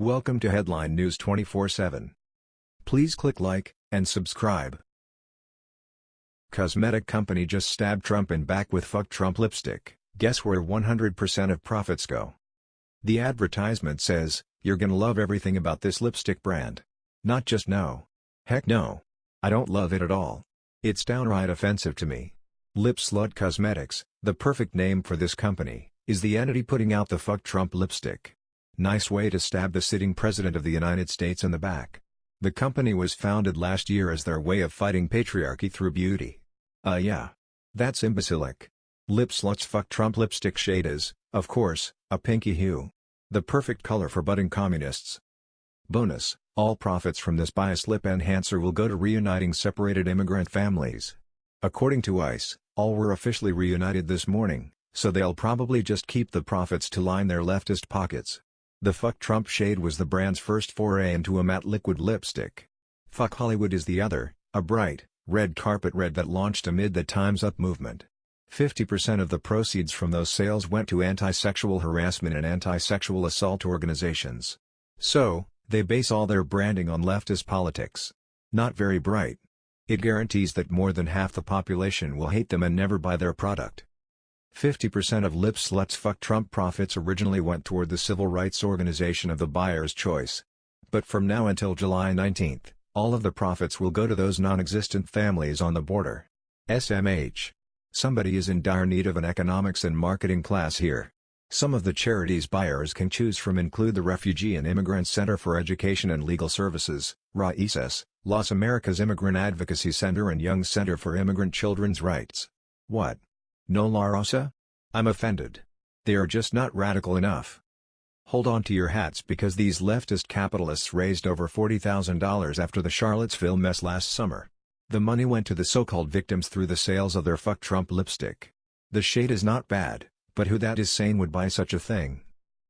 Welcome to Headline News 24/7. Please click like and subscribe. Cosmetic company just stabbed Trump in back with fuck Trump lipstick. Guess where 100% of profits go? The advertisement says, "You're gonna love everything about this lipstick brand." Not just no. Heck no. I don't love it at all. It's downright offensive to me. Lip Slut Cosmetics, the perfect name for this company, is the entity putting out the fuck Trump lipstick. Nice way to stab the sitting president of the United States in the back. The company was founded last year as their way of fighting patriarchy through beauty. Uh yeah. That's imbecilic. Lip Slut's fuck Trump lipstick shade is, of course, a pinky hue. The perfect color for budding communists. Bonus, all profits from this biased lip enhancer will go to reuniting separated immigrant families. According to ICE, all were officially reunited this morning, so they'll probably just keep the profits to line their leftist pockets. The Fuck Trump shade was the brand's first foray into a matte liquid lipstick. Fuck Hollywood is the other, a bright, red carpet red that launched amid the Time's Up movement. 50% of the proceeds from those sales went to anti-sexual harassment and anti-sexual assault organizations. So, they base all their branding on leftist politics. Not very bright. It guarantees that more than half the population will hate them and never buy their product. 50% of Lip Slut's Fuck Trump profits originally went toward the civil rights organization of the buyer's choice. But from now until July 19, all of the profits will go to those non-existent families on the border. SMH. Somebody is in dire need of an economics and marketing class here. Some of the charities buyers can choose from include the Refugee and Immigrant Center for Education and Legal Services, RAICES, Las Americas Immigrant Advocacy Center and Young Center for Immigrant Children's Rights. What? No La Raza? I'm offended. They are just not radical enough. Hold on to your hats because these leftist capitalists raised over $40,000 after the Charlottesville mess last summer. The money went to the so-called victims through the sales of their Fuck Trump lipstick. The shade is not bad, but who that is sane would buy such a thing?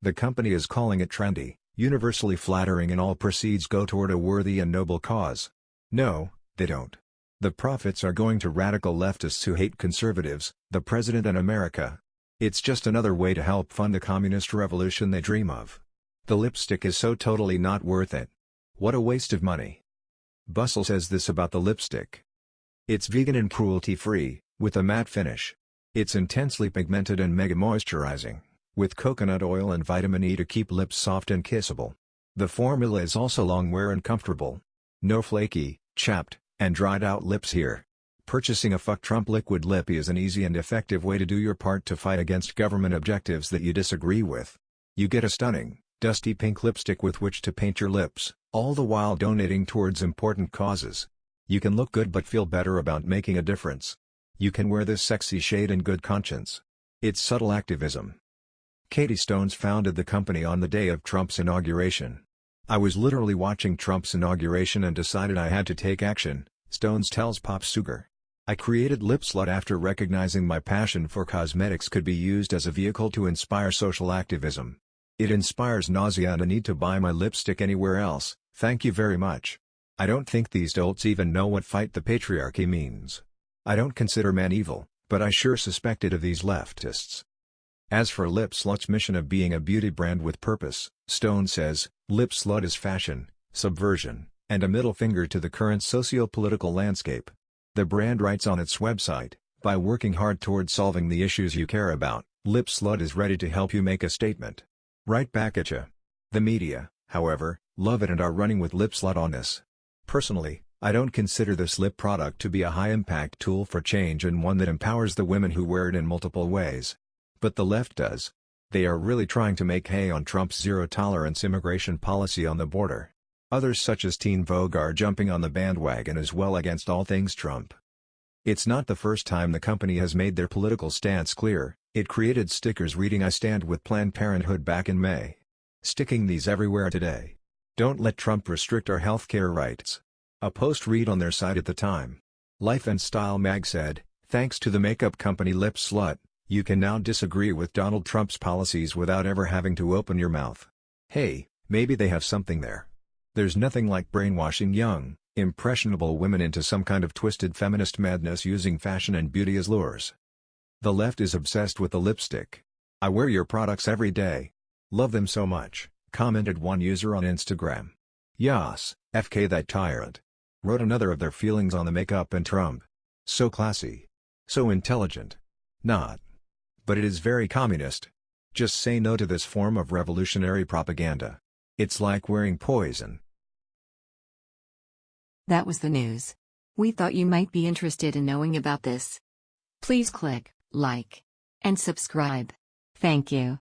The company is calling it trendy, universally flattering and all proceeds go toward a worthy and noble cause. No, they don't. The profits are going to radical leftists who hate conservatives, the president and America. It's just another way to help fund the communist revolution they dream of. The lipstick is so totally not worth it. What a waste of money. Bustle says this about the lipstick. It's vegan and cruelty-free, with a matte finish. It's intensely pigmented and mega moisturizing, with coconut oil and vitamin E to keep lips soft and kissable. The formula is also long wear and comfortable. No flaky, chapped, and dried out lips here. Purchasing a Fuck Trump liquid lip is an easy and effective way to do your part to fight against government objectives that you disagree with. You get a stunning, dusty pink lipstick with which to paint your lips, all the while donating towards important causes. You can look good but feel better about making a difference. You can wear this sexy shade in good conscience. It's subtle activism. Katie Stones founded the company on the day of Trump's inauguration. I was literally watching Trump's inauguration and decided I had to take action, Stones tells Pop Sugar. I created Lip Slut after recognizing my passion for cosmetics could be used as a vehicle to inspire social activism. It inspires nausea and a need to buy my lipstick anywhere else, thank you very much. I don't think these dolts even know what fight the patriarchy means. I don't consider men evil, but I sure suspect it of these leftists. As for Lip Slut's mission of being a beauty brand with purpose, Stone says, Lip Slut is fashion, subversion, and a middle finger to the current socio-political landscape. The brand writes on its website, by working hard toward solving the issues you care about, Lip Slut is ready to help you make a statement. Right back at you. The media, however, love it and are running with Lip Slut on this. Personally, I don't consider this lip product to be a high-impact tool for change and one that empowers the women who wear it in multiple ways. But the left does. They are really trying to make hay on Trump's zero-tolerance immigration policy on the border. Others such as Teen Vogue are jumping on the bandwagon as well against all things Trump. It's not the first time the company has made their political stance clear, it created stickers reading I stand with Planned Parenthood back in May. Sticking these everywhere today. Don't let Trump restrict our healthcare rights. A post read on their site at the time. Life and Style mag said, thanks to the makeup company Lip Slut, you can now disagree with Donald Trump's policies without ever having to open your mouth. Hey, maybe they have something there. There's nothing like brainwashing young, impressionable women into some kind of twisted feminist madness using fashion and beauty as lures. The left is obsessed with the lipstick. I wear your products every day. Love them so much, Commented one user on Instagram. Yas, FK that tyrant. Wrote another of their feelings on the makeup and Trump. So classy. So intelligent. Not. But it is very communist. Just say no to this form of revolutionary propaganda. It's like wearing poison. That was the news. We thought you might be interested in knowing about this. Please click like and subscribe. Thank you.